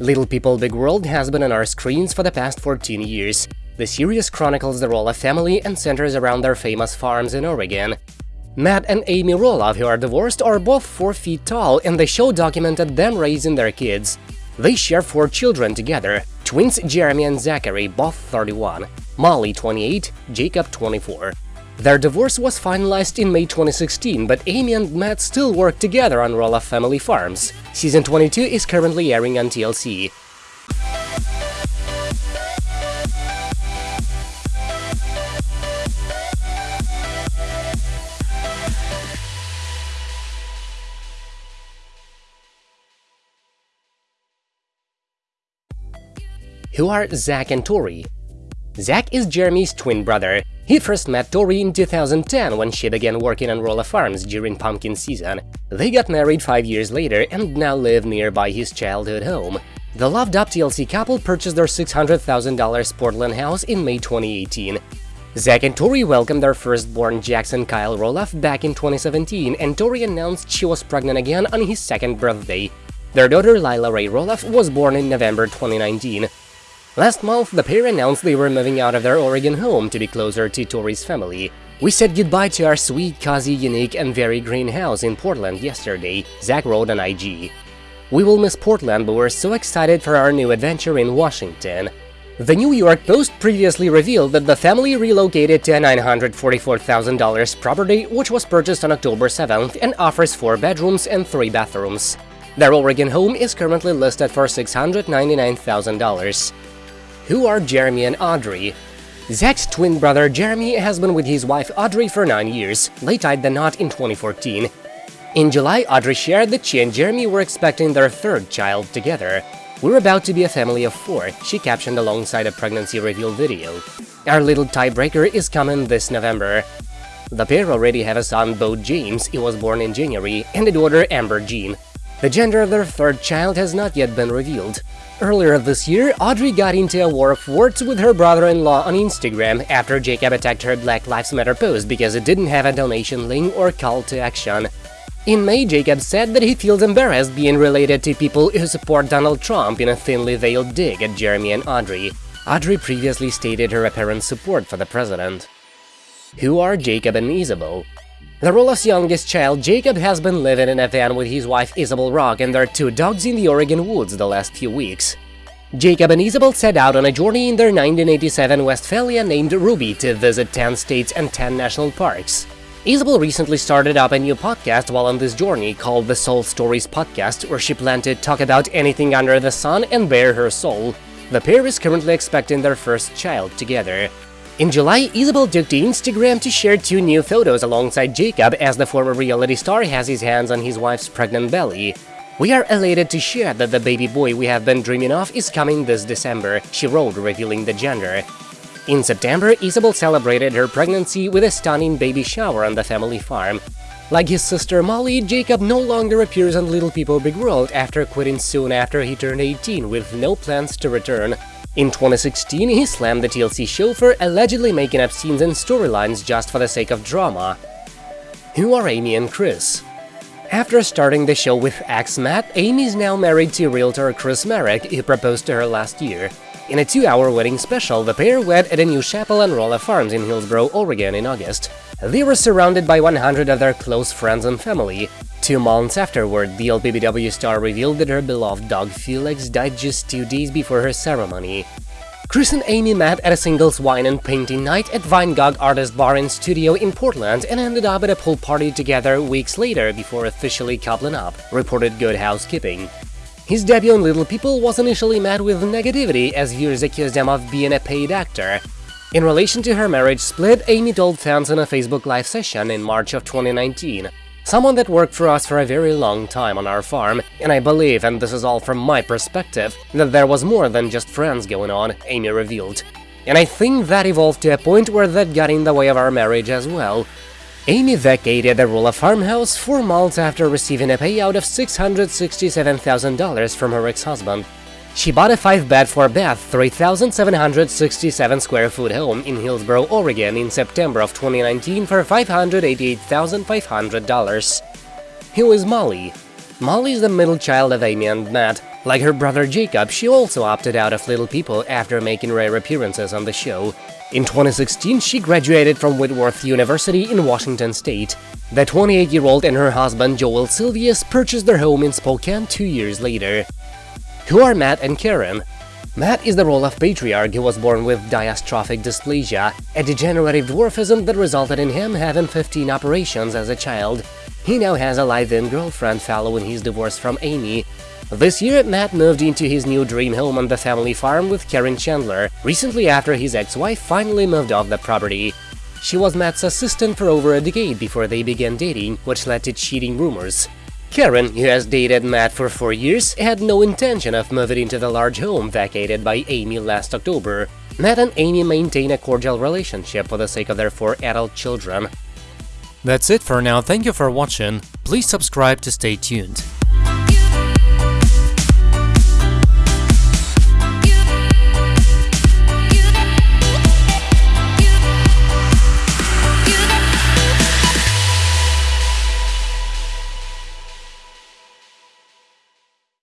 Little People Big World has been on our screens for the past 14 years. The series chronicles the Roloff family and centers around their famous farms in Oregon. Matt and Amy Roloff, who are divorced, are both 4 feet tall, and the show documented them raising their kids. They share four children together, twins Jeremy and Zachary, both 31, Molly 28, Jacob 24. Their divorce was finalized in May 2016, but Amy and Matt still work together on Roloff Family Farms. Season 22 is currently airing on TLC. Who are Zach and Tori? Zach is Jeremy's twin brother. He first met Tori in 2010 when she began working on Roloff Farms during pumpkin season. They got married five years later and now live nearby his childhood home. The loved-up TLC couple purchased their $600,000 Portland house in May 2018. Zach and Tori welcomed their firstborn Jackson Kyle Roloff back in 2017, and Tori announced she was pregnant again on his second birthday. Their daughter Lila Ray Roloff was born in November 2019. Last month, the pair announced they were moving out of their Oregon home to be closer to Tori's family. We said goodbye to our sweet, cozy, unique, and very green house in Portland yesterday, Zach wrote on IG. We will miss Portland, but we're so excited for our new adventure in Washington. The New York Post previously revealed that the family relocated to a $944,000 property which was purchased on October 7th and offers four bedrooms and three bathrooms. Their Oregon home is currently listed for $699,000. Who are Jeremy and Audrey? Zach's twin brother Jeremy has been with his wife Audrey for 9 years, they tied the knot in 2014. In July, Audrey shared that she and Jeremy were expecting their third child together. We're about to be a family of four, she captioned alongside a pregnancy reveal video. Our little tiebreaker is coming this November. The pair already have a son, Bo James, he was born in January, and a daughter, Amber Jean. The gender of their third child has not yet been revealed. Earlier this year, Audrey got into a war of words with her brother-in-law on Instagram after Jacob attacked her Black Lives Matter post because it didn't have a donation link or call to action. In May, Jacob said that he feels embarrassed being related to people who support Donald Trump in a thinly veiled dig at Jeremy and Audrey. Audrey previously stated her apparent support for the president. Who are Jacob and Isabel? The Roloff's youngest child, Jacob, has been living in a van with his wife Isabel Rock and their two dogs in the Oregon woods the last few weeks. Jacob and Isabel set out on a journey in their 1987 Westfalia named Ruby to visit 10 states and 10 national parks. Isabel recently started up a new podcast while on this journey called the Soul Stories Podcast, where she planned to talk about anything under the sun and bare her soul. The pair is currently expecting their first child together. In July, Isabel took to Instagram to share two new photos alongside Jacob as the former reality star has his hands on his wife's pregnant belly. We are elated to share that the baby boy we have been dreaming of is coming this December, she wrote, revealing the gender. In September, Isabel celebrated her pregnancy with a stunning baby shower on the family farm. Like his sister Molly, Jacob no longer appears on Little People Big World after quitting soon after he turned 18 with no plans to return. In 2016, he slammed the TLC show for allegedly making up scenes and storylines just for the sake of drama. Who are Amy and Chris? After starting the show with ex-Matt, Amy is now married to realtor Chris Marek, who proposed to her last year. In a two-hour wedding special, the pair wed at a new chapel on Roloff Farms in Hillsboro, Oregon in August. They were surrounded by 100 of their close friends and family. Two months afterward, the LPBW star revealed that her beloved dog Felix died just two days before her ceremony. Chris and Amy met at a singles wine and painting night at Vinegar Artist Bar and Studio in Portland and ended up at a pool party together weeks later before officially coupling up, reported Good Housekeeping. His debut on Little People was initially met with negativity as viewers accused him of being a paid actor. In relation to her marriage split, Amy told fans in a Facebook Live session in March of 2019, Someone that worked for us for a very long time on our farm, and I believe, and this is all from my perspective, that there was more than just friends going on, Amy revealed. And I think that evolved to a point where that got in the way of our marriage as well. Amy vacated the Roloff farmhouse four months after receiving a payout of $667,000 from her ex-husband. She bought a 5-bed 4-bath, 3,767 square foot home in Hillsboro, Oregon in September of 2019 for $588,500. Who is Molly? Molly is the middle child of Amy and Matt. Like her brother Jacob, she also opted out of Little People after making rare appearances on the show. In 2016, she graduated from Whitworth University in Washington state. The 28-year-old and her husband Joel Silvius purchased their home in Spokane two years later. Who are Matt and Karen? Matt is the Roloff patriarch who was born with diastrophic dysplasia, a degenerative dwarfism that resulted in him having 15 operations as a child. He now has a live-in girlfriend following his divorce from Amy. This year, Matt moved into his new dream home on the family farm with Karen Chandler, recently after his ex-wife finally moved off the property. She was Matt's assistant for over a decade before they began dating, which led to cheating rumors. Karen, who has dated Matt for four years, had no intention of moving into the large home vacated by Amy last October. Matt and Amy maintain a cordial relationship for the sake of their four adult children. That's it for now, thank you for watching, please subscribe to stay tuned.